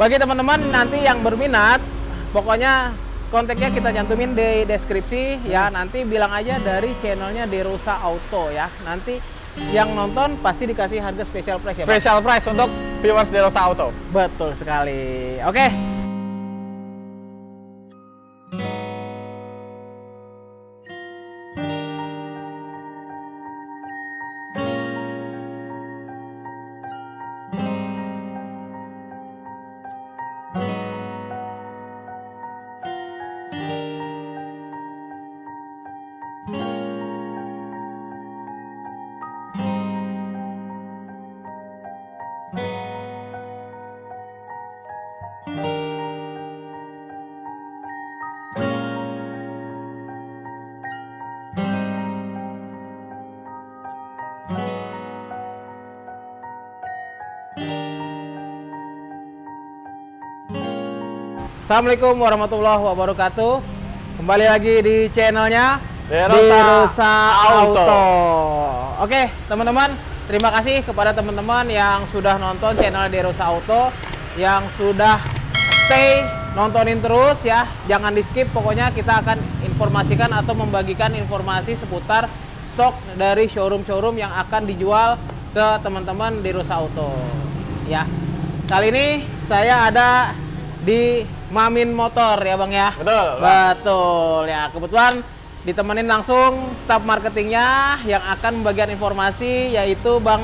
Bagi teman-teman nanti yang berminat, pokoknya kontaknya kita cantumin di deskripsi ya. Nanti bilang aja dari channelnya Derosa Auto ya. Nanti yang nonton pasti dikasih harga special price ya. Special price untuk viewers Derosa Auto. Betul sekali. Oke. Assalamualaikum warahmatullahi wabarakatuh. Kembali lagi di channelnya Derosa Auto. Auto. Oke, teman-teman, terima kasih kepada teman-teman yang sudah nonton channel Derosa Auto, yang sudah stay nontonin terus ya. Jangan di skip, pokoknya kita akan informasikan atau membagikan informasi seputar stok dari showroom-showroom yang akan dijual ke teman-teman Derosa Auto. Ya. Kali ini saya ada di Mamin Motor ya Bang ya. Betul, Bang. Betul ya. Kebetulan ditemenin langsung staf marketingnya yang akan membagikan informasi yaitu Bang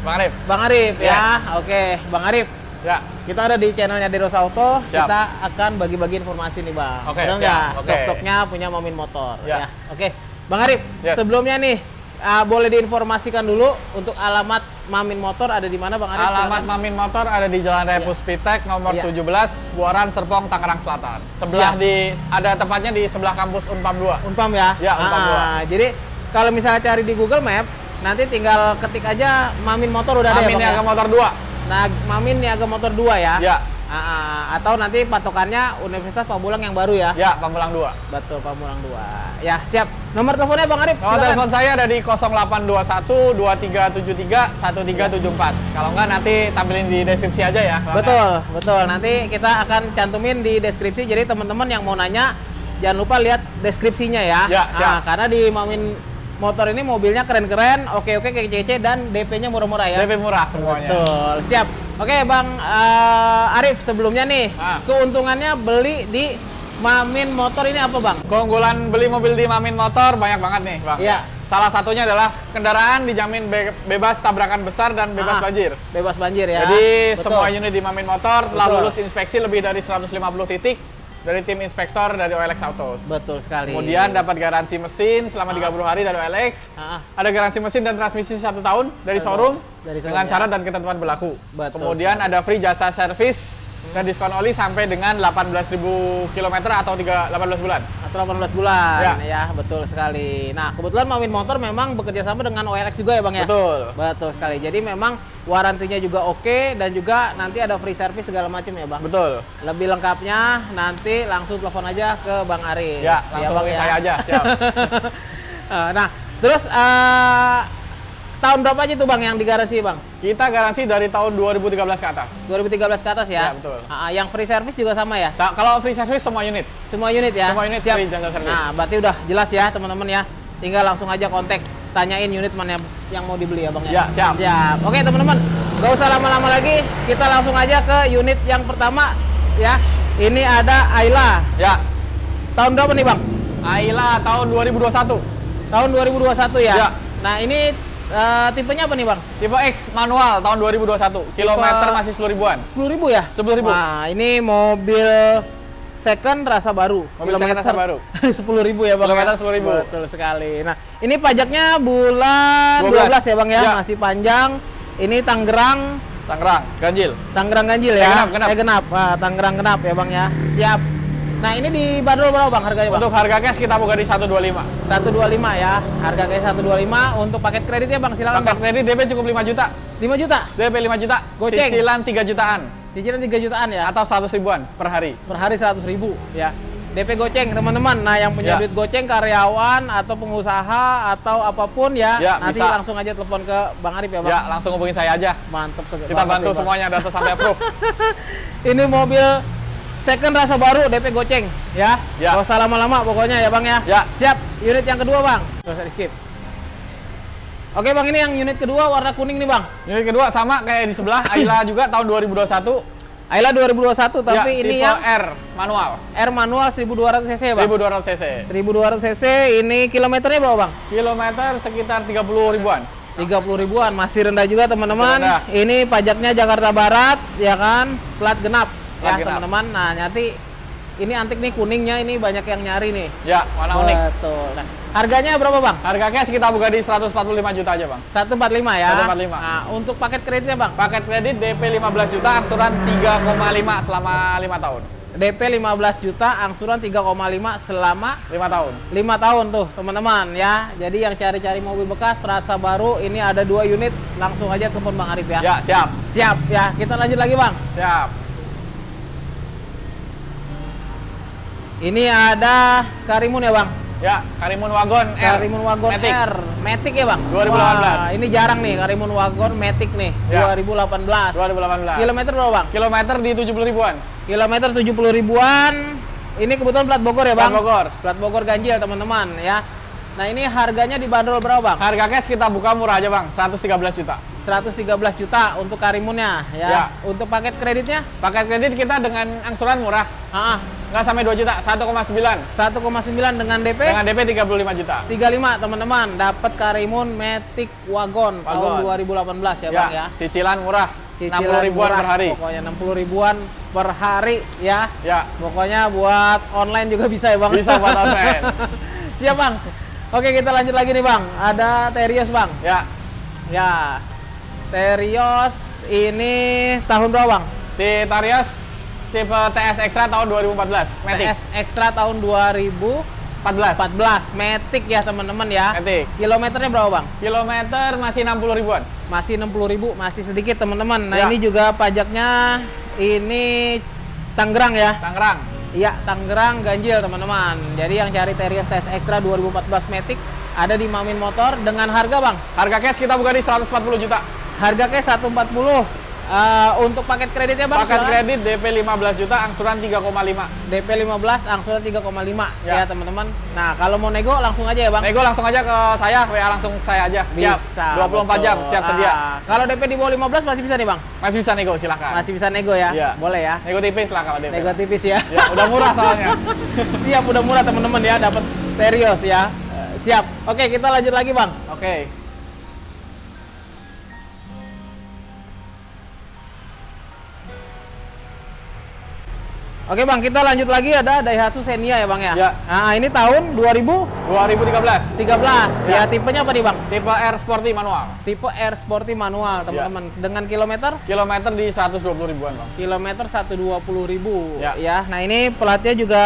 Bang Arif. Bang Arif Ya. ya. Oke, Bang Arif. Ya. Kita ada di channelnya Deros Auto. Siap. Kita akan bagi-bagi informasi nih Bang. Oke, Benar siap. nggak? Oke. Stok-stoknya punya Mamin Motor. Ya. Oke, Bang Arif. Yes. Sebelumnya nih, ah, boleh diinformasikan dulu untuk alamat Mamin Motor ada di mana Bang Arif? Alamat Silakan. Mamin Motor ada di Jalan Raya Iya. Puspitek nomor Iya. 17, Buaran Serpong, Tangerang Selatan. Sebelah Siap. di ada tepatnya di sebelah kampus Unpam 2. Unpam ya? Ya, Unpam Ah, Jadi kalau misalnya cari di Google Map, nanti tinggal ketik aja Mamin Motor udah ada Mamin ya Niaga ya? Motor 2. Nah, Mamin Niaga Motor 2 ya? Ya. Ah, atau nanti patokannya Universitas Pamulang yang baru ya? Ya, Pamulang 2. Betul, Pamulang 2. Ya, siap. Nomor teleponnya Bang Arif, Nomor telepon saya ada di 0821 2373 1374. Kalau enggak nanti tampilin di deskripsi aja ya. Bang. Betul, betul. Nanti kita akan cantumin di deskripsi. Jadi teman-teman yang mau nanya, jangan lupa lihat deskripsinya ya. Ya, Ah, siap. karena di Mamin Motor ini mobilnya keren-keren, oke-oke, kece-kece, dan DP-nya murah-murah ya. DP murah semuanya. Betul, siap. Oke, Bang eh, Arif, sebelumnya nih, Ah. keuntungannya beli di Mamin Motor ini apa, Bang? Keunggulan beli mobil di Mamin Motor banyak banget nih, Bang. Iya. Salah satunya adalah kendaraan dijamin be- bebas tabrakan besar dan bebas Ah, banjir. Bebas banjir ya. Jadi Betul. semua unit di Mamin Motor telah Betul. lulus inspeksi lebih dari 150 titik dari tim inspektor dari OLX Autos. Betul sekali. Kemudian dapat garansi mesin selama Ah. 30 hari dari OLX. Ah. Ada garansi mesin dan transmisi satu tahun dari Betul. showroom Dari showroom, dengan ya. syarat dan ketentuan berlaku. Betul Kemudian ada free jasa servis dan diskon oli sampai dengan 18.000 km atau 3, 18 bulan. atau 18 bulan Ya. ya. betul sekali. Nah, kebetulan Mamin Motor memang bekerja sama dengan OLX juga ya, Bang ya? Betul. Betul sekali. Jadi memang warantinya juga oke dan juga nanti ada free service segala macam ya, Bang. Betul. Lebih lengkapnya nanti langsung telepon aja ke Bang Arif. Ya, langsung Bang, hubungi saya aja, siap. Eh, nah, terus eh, tahun berapa aja tuh Bang yang digaransi, Bang? Kita garansi dari tahun 2013 ke atas. 2013 ke atas ya? Ya, betul. Ah, yang free service juga sama ya? Sa- Kalau free service semua unit. Semua unit ya? Semua unit free jasa service. Nah, berarti udah jelas ya teman-teman ya. Tinggal langsung aja kontak, tanyain unit mana yang mau dibeli ya bang Ya, siap. Siap. Oke teman-teman, gak usah lama-lama lagi. Kita langsung aja ke unit yang pertama ya. Ini ada Ayla. Ya. Tahun berapa nih bang? Ayla tahun 2021. Tahun 2021 ya. Ya. Nah ini eh, tipenya apa nih bang? Tipe X manual tahun 2021. Kilometer masih 10 ribuan. 10 ribu ya? 10.000. Wah ini mobil second rasa baru. Mobil second rasa baru. 10 ribu ya bang. Kilometer ya? 10.000. Betul sekali. Nah ini pajaknya bulan 12, 12 ya bang ya? Ya. Masih panjang. Ini Tangerang, Tangerang, Ganjil. Tangerang ganjil Eh, ya? genap, genap. Eh, genap. Tangerang genap ya bang ya. Siap. Nah ini di bandrol berapa bang harganya bang? Untuk harga cash kita buka di 125. 125 ya. Harga kayak 125 untuk paket kreditnya bang silakan Paket bang. kredit DP cukup 5 juta. 5 juta. DP 5 juta. Goceng. Cicilan 3 jutaan Cicilan 3 jutaan ya. atau 100 ribuan per hari. Per hari 100 ribu ya. DP goceng teman-teman. Nah yang punya Ya. duit goceng karyawan atau pengusaha atau apa pun ya, Ya, nanti bisa. langsung aja telepon ke Bang Arif ya bang. Ya, langsung hubungin saya aja. Mantep sekali. Kita bantu semuanya data sampai approve. Ini mobil second rasa baru DP goceng ya. Ya. Gak usah lama-lama pokoknya ya bang ya. Ya. Siap. Unit yang kedua bang. Gak usah di skip. Oke bang ini yang unit kedua warna kuning nih bang. Unit kedua sama kayak di sebelah, Ayla juga tahun 2021. Ayla 2021 tapi Ya, ini yang R manual, R manual 1200 cc ya bang. 1200 cc. 1200 cc ini kilometernya berapa bang? Kilometer sekitar 30 ribuan. 30 ribuan masih rendah juga teman-teman. Ini pajaknya Jakarta Barat ya kan, plat genap ya teman-teman. Nah nanti ini antik nih kuningnya ini banyak yang nyari nih. Ya, warna unik. Betul. Nah, harganya berapa bang? Harga cash kita buka di 145 juta aja, Bang. 145 ya. 145. Nah untuk paket kreditnya bang, Paket kredit DP 15 juta, angsuran 3,5 selama 5 tahun. DP 15 juta, angsuran 3,5 selama 5 tahun. 5 tahun tuh teman-teman ya. Jadi yang cari-cari mobil bekas rasa baru ini ada dua unit langsung aja telepon Bang Arif ya. Ya, siap. Siap ya. Kita lanjut lagi bang. Siap. Ini ada Karimun ya bang. Ya, Karimun Wagon R. Karimun Wagon Matic. R, Matic ya bang. 2018. Wah, ini jarang nih Karimun Wagon Matic nih. Ya. 2018. 2018. Kilometer berapa bang? Kilometer di 70 ribuan. Kilometer 70 ribuan. Ini kebetulan plat Bogor ya bang. Plat Bogor. Plat Bogor ganjil teman-teman ya. Nah ini harganya dibanderol berapa bang? Harga cash kita buka murah aja, Bang. 113 juta. 113 juta untuk Karimunnya ya. Ya. Untuk paket kreditnya? Paket kredit kita dengan angsuran murah. Ah, Nggak sampai 2 juta, 1,9. 1,9 dengan DP? Dengan DP 35 juta. 35 teman-teman dapat Karimun Matic Wagon, tahun Wagon. 2018 ya, Bang ya. Cicilan murah. Cicilan 60 ribuan murah, per hari. Pokoknya 60 ribuan per hari ya. Ya, Pokoknya buat online juga bisa ya, Bang. bisa buat online. Siap, Bang. Oke, kita lanjut lagi nih, Bang. Ada Terios, Bang. Ya, Ya. Terios ini tahun berapa, Bang? di Tarios tipe TS Extra tahun 2014. Matic. TS Extra tahun 2014 14. Matic ya, teman-teman ya. Matic. Kilometernya berapa, Bang? Kilometer masih 60 ribuan. Masih 60.000, masih sedikit, teman-teman. Nah, Ya. ini juga pajaknya ini Tangerang ya. Tangerang. Iya, Tangerang ganjil teman-teman. Jadi yang cari Terios TS Extra 2014 Matic ada di Mamin Motor dengan harga bang. Harga cash kita buka di 140 juta. Harga kayak 140. Eh, untuk paket kreditnya bang. Paket kredit DP 15 juta, angsuran 3,5. DP 15, angsuran 3,5 Ya. ya, teman-teman. Nah kalau mau nego langsung aja ya bang. Nego langsung aja ke saya, WA langsung saya aja. Siap. Bisa. 24 jam, betul. siap sedia. Ah, kalau DP di bawah 15 masih bisa nih bang. Masih bisa nego, silahkan. Masih bisa nego ya. Iya. Boleh ya. Nego tipis lah kalau DP. Nego tipis ya. Ya, udah murah soalnya. Siap udah murah teman-teman ya dapat Terios ya. Siap. Oke kita lanjut lagi bang. Oke. Oke bang, kita lanjut lagi ada Daihatsu Xenia ya bang ya. Ya. Nah ini tahun 2013 2013. ya. Ya. tipenya apa nih bang? Tipe R Sporty manual. Tipe R Sporty manual teman-teman. Dengan kilometer Kilometer di 120 ribuan, Bang. kilometer 120.000 ribu Ya. ya. Nah ini platnya juga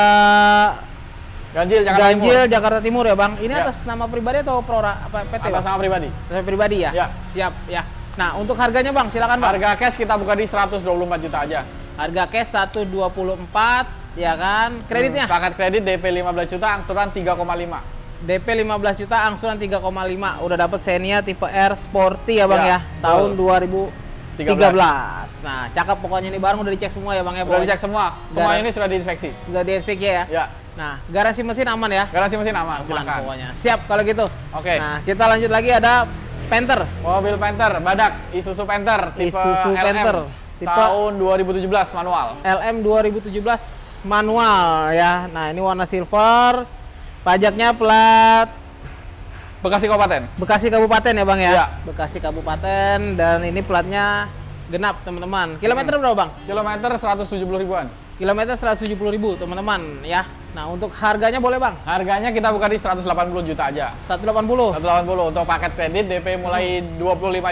Ganjil Jakarta ganjil Timur. Jakarta Timur ya bang. Ini Ya. atas nama pribadi atau pro apa PT Atas bang? nama pribadi. Atas pribadi ya. Ya. Siap ya. Nah untuk harganya bang silakan bang. Harga cash kita buka di 124 juta aja. Harga cash 124 ya kan. Kreditnya Paket kredit DP 15 juta, angsuran 3,5. DP 15 juta, angsuran 3,5. Udah dapet Xenia tipe R Sporty ya Bang ya. Ya, Tahun betul. 2013. Nah, cakep pokoknya ini barang udah dicek semua ya Bang ya. Udah dicek semua. Semua ini sudah diinspeksi. Sudah di ya. Ya. Nah, garansi mesin aman ya. Garansi mesin aman, Aman silakan. pokoknya. Siap kalau gitu. Oke. Nah, kita lanjut lagi ada Panther. Mobil Panther, badak, Isuzu Panther, tipe Isuzu LM, Panther, tipe- tahun 2017 manual. LM 2017 manual ya. Nah, ini warna silver. Pajaknya plat Bekasi Kabupaten. Bekasi Kabupaten ya Bang ya? Iya. Bekasi Kabupaten dan ini platnya genap teman-teman. Kilometer berapa Bang? Kilometer 170 ribuan. Kilometer 170 ribu teman-teman ya. Nah untuk harganya boleh Bang? Harganya kita buka di 180 juta aja. 180. 180 untuk paket kredit DP mulai 25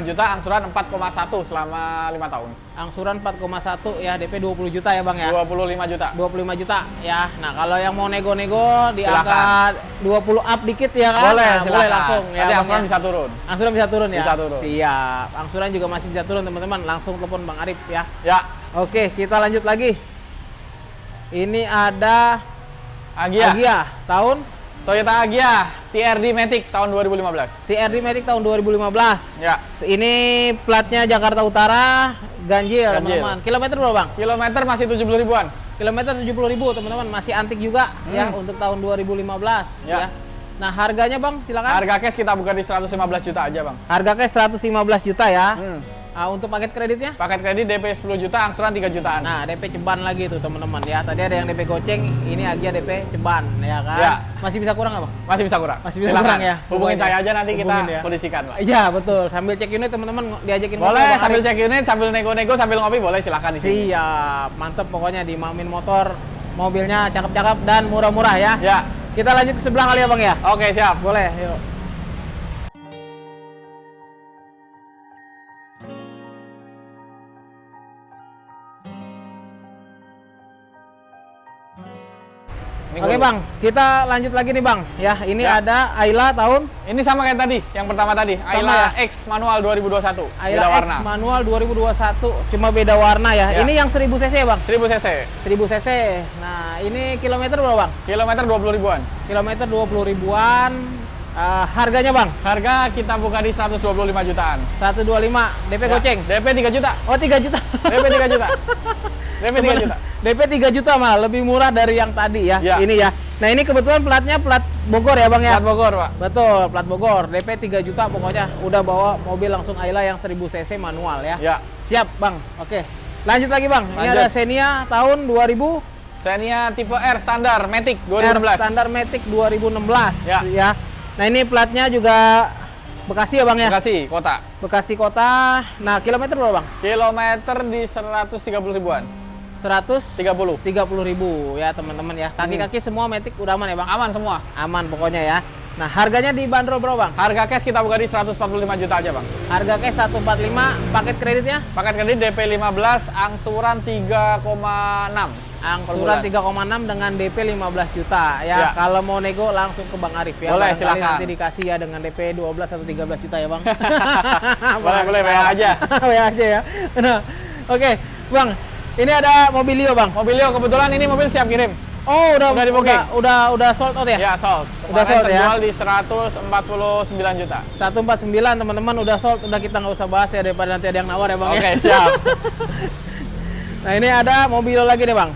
juta, angsuran 4,1 selama 5 tahun. Angsuran 4,1 ya DP 20 juta ya Bang ya? 25 juta. 25 juta ya. Nah kalau yang mau nego-nego di angka 20 up dikit ya kan? Boleh, Nah, silakan. boleh langsung ya. Nanti angsuran ya. bisa turun. Angsuran bisa turun ya? Bisa turun. Siap. Angsuran juga masih bisa turun teman-teman. Langsung telepon Bang Arif ya. Ya, Oke, kita lanjut lagi. Ini ada Agia. Agia tahun Toyota Agia TRD Matic tahun 2015. TRD Matic tahun 2015. Ya. Ini platnya Jakarta Utara, ganjil, teman-teman. Kilometer berapa, Bang? Kilometer masih 70 ribuan. Kilometer 70.000, teman-teman. Masih antik juga ya Hmm. untuk tahun 2015 ya. Ya. Nah, harganya, Bang, silakan. Harga cash kita buka di 115 juta aja, Bang. Harga cash 115 juta ya. Hmm. Ah, untuk paket kreditnya? Paket kredit DP 10 juta, angsuran 3 jutaan. Nah, DP ceban lagi tuh teman-teman ya. Tadi ada yang DP goceng, ini Agia DP ceban ya kan. Ya. Masih bisa kurang Bang? Masih bisa kurang. Masih bisa Silakan. kurang ya? Hubungin Hubungin saya ya. aja nanti kita ya. kondisikan, Pak. Iya, betul. Sambil cek unit teman-teman diajakin Boleh Bang sambil cek unit, sambil nego-nego, sambil ngopi boleh silahkan di sini. Siap, mantep pokoknya di Mamin Motor. Mobilnya cakep-cakep dan murah-murah ya. Ya. Kita lanjut ke sebelah kali ya, Bang ya. Oke, siap. Boleh, yuk. Oke dulu. Bang, kita lanjut lagi nih Bang. Ya, ini Ya. ada Ayla tahun Ini sama kayak tadi, yang pertama tadi. Sama Ayla ya? X manual 2021. Ayla beda X warna. manual 2021, cuma beda warna ya. Ya. Ini yang 1000 cc ya Bang? 1000 cc. 1000 cc. Nah, ini kilometer berapa Bang? Kilometer 20 ribuan. Kilometer 20 ribuan. Eh, harganya Bang? Harga kita buka di 125 jutaan. 125 DP Ya. goceng. DP 3 juta. Oh, 3 juta. DP 3 juta. DP 3 juta. DP 3 juta malah lebih murah dari yang tadi ya. Ya. Ini ya. Nah, ini kebetulan platnya plat Bogor ya Bang ya? Plat Bogor, Pak. Betul, plat Bogor. DP 3 juta pokoknya udah bawa mobil langsung Ayla yang 1000 cc manual ya. Ya. Siap, Bang. Oke. Lanjut lagi, Bang. Ini Lanjut. ada Xenia tahun 2000 Xenia tipe R standar Matic R 2016. Standard Matic 2016 Ya. Nah, ini platnya juga Bekasi ya, Bang ya? Bekasi kota. Bekasi kota. Nah, kilometer berapa, Bang? Kilometer di 130 ribuan. 130 30. ribu ya, teman-teman ya. Kaki-kaki semua Matic udah aman ya, Bang? Aman semua. Aman pokoknya ya. Nah, harganya dibanderol berapa, Bang? Harga cash kita buka di 145 juta aja, Bang. Harga cash 145, paket kreditnya Paket kredit DP 15, angsuran 3,6. Angsuran 3,6 dengan DP 15 juta ya. Ya. Kalau mau nego langsung ke Bang Arif ya. Boleh, Barangkali silakan. Nanti dikasih ya dengan DP 12 atau 13 juta ya, Bang. Boleh, boleh, WA aja. WA aja ya. Nah, oke, Bang. Ini ada Mobilio, Bang. Mobilio kebetulan ini mobil siap kirim. Oh, udah Udah udah, udah udah sold out ya? Ya, sold. Udah Kemarin sold ya? di 149 juta. 149 teman-teman udah sold, udah kita nggak usah bahas ya daripada nanti ada yang nawar ya, Bang Oke, ya. siap. Nah, ini ada Mobilio lagi nih, Bang.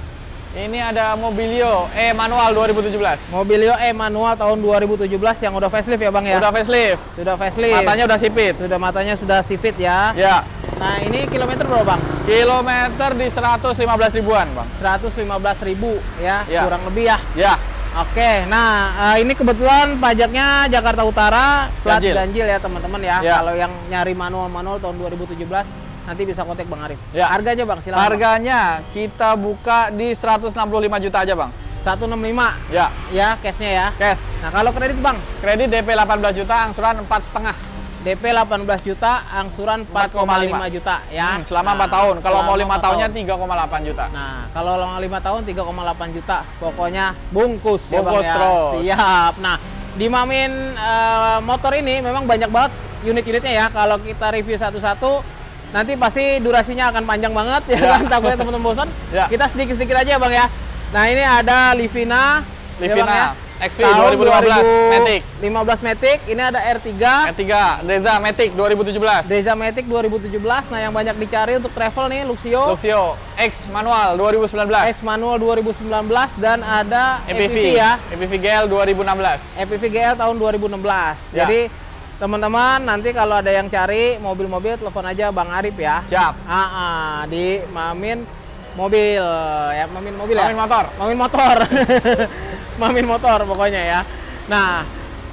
Ini ada Mobilio E manual 2017. Mobilio E manual tahun 2017 yang udah facelift ya, Bang ya? Udah facelift. Sudah facelift. Matanya udah sipit. sudah matanya sudah sipit ya. Ya. Nah, ini kilometer berapa, Bang? Kilometer di 115 ribuan, Bang. 115.000 ribu ya, Ya. kurang lebih ya. Ya. Oke, nah eh, ini kebetulan pajaknya Jakarta Utara, plat ganjil, Ganjil. ya teman-teman ya. Ya. Kalau yang nyari manual-manual tahun 2017 nanti bisa kontak Bang Arif. Ya. Harganya Bang, silakan. Bang. Harganya kita buka di 165 juta aja, Bang. 165 Ya. ya cashnya ya. Cash. Nah, kalau kredit Bang, Kredit DP 18 juta, angsuran 4,5. DP 18 juta, angsuran 4,5 juta ya. Hmm, selama Nah, 4 tahun. Kalau mau selama 5 empat tahunnya tahun. 3,8 juta. Nah, kalau lama 5 tahun 3,8 juta. Pokoknya bungkus, ya Bang Bungkus ya. terus. Siap. Nah, di Mamin eh, motor ini memang banyak banget unit-unitnya ya. Kalau kita review satu-satu nanti pasti durasinya akan panjang banget ya, Ya. kan takutnya teman-teman bosan. Ya. Kita sedikit-sedikit aja Bang ya. Nah, ini ada Livina ya, Livina ya. XV Tahun 2015 Matic. 15 Matic. Ini ada R3 R3 Deza Matic 2017. Deza Matic 2017. Nah, yang banyak dicari untuk travel nih Luxio. Luxio X manual 2019. X manual 2019 dan ada EPV EPV ya. EPV GL 2016. EPV GL tahun 2016. Ya. Jadi teman-teman nanti kalau ada yang cari mobil-mobil telepon aja Bang Arif ya. Siap. Ah, ah, di Mamin Mobil ya, Mamin Mobil ya. Mamin motor. Mamin Motor. Mamin Motor pokoknya ya. Nah,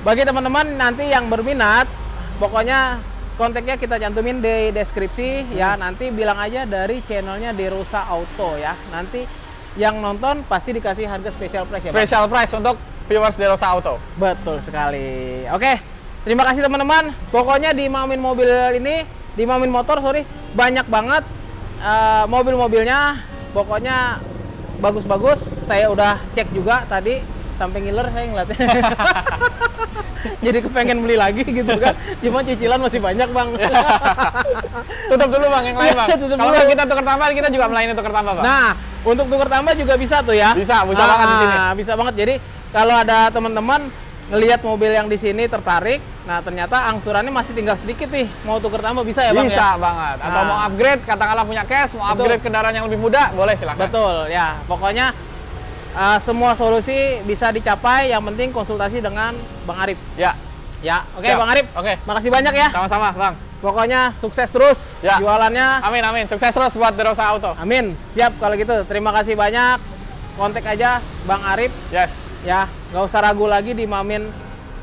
bagi teman-teman nanti yang berminat pokoknya kontaknya kita cantumin di deskripsi ya. Nanti bilang aja dari channelnya Derosa Auto ya. Nanti yang nonton pasti dikasih harga special price ya. Special price untuk viewers Derosa Auto. Betul sekali. Oke, terima kasih teman-teman. Pokoknya di Mamin Mobil ini, di Mamin Motor, sorry, banyak banget eh, mobil-mobilnya. Pokoknya bagus-bagus. Saya udah cek juga tadi, sampai ngiler saya ngeliatnya. Jadi kepengen beli lagi gitu kan. Cuma cicilan masih banyak bang. Tutup dulu bang yang lain bang. Kalau dulu. kita tukar tambah kita juga melayani tukar tambah bang. Nah, Untuk tukar tambah juga bisa tuh ya. Bisa, bisa banget di sini. Bisa banget. Jadi kalau ada teman-teman ngelihat mobil yang di sini tertarik, nah ternyata angsurannya masih tinggal sedikit nih. Mau tukar tambah bisa ya, Bang Bisa ya? banget. Atau Nah. mau upgrade, katakanlah punya cash, mau Betul. upgrade kendaraan yang lebih muda, boleh silahkan. Betul, ya. Pokoknya uh, semua solusi bisa dicapai, yang penting konsultasi dengan Bang Arif. Ya, Ya, oke Siap. Bang Arif. Oke. Makasih banyak ya. sama-sama, Bang. Pokoknya sukses terus Ya. jualannya. Amin, amin. Sukses terus buat Derosa Auto. Amin. Siap kalau gitu. Terima kasih banyak. Kontak aja Bang Arif Yes. Ya. nggak usah ragu lagi di Mamin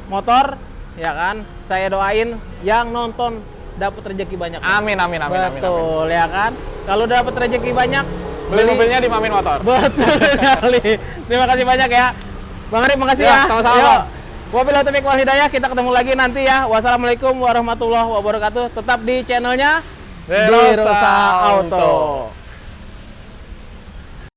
Motor ya kan. Saya doain yang nonton dapat rezeki banyak. Amin, amin, amin, amin, amin. Betul ya kan. Kalau dapat rezeki banyak Beli mobilnya di Mamin Motor. Betul sekali. Terima kasih banyak ya. Bang Arif makasih Ya, ya. sama-sama. Wabillahi taufiq wal hidayah. Kita ketemu lagi nanti ya. Wassalamualaikum warahmatullahi wabarakatuh. Tetap di channelnya Derosa Auto. Auto.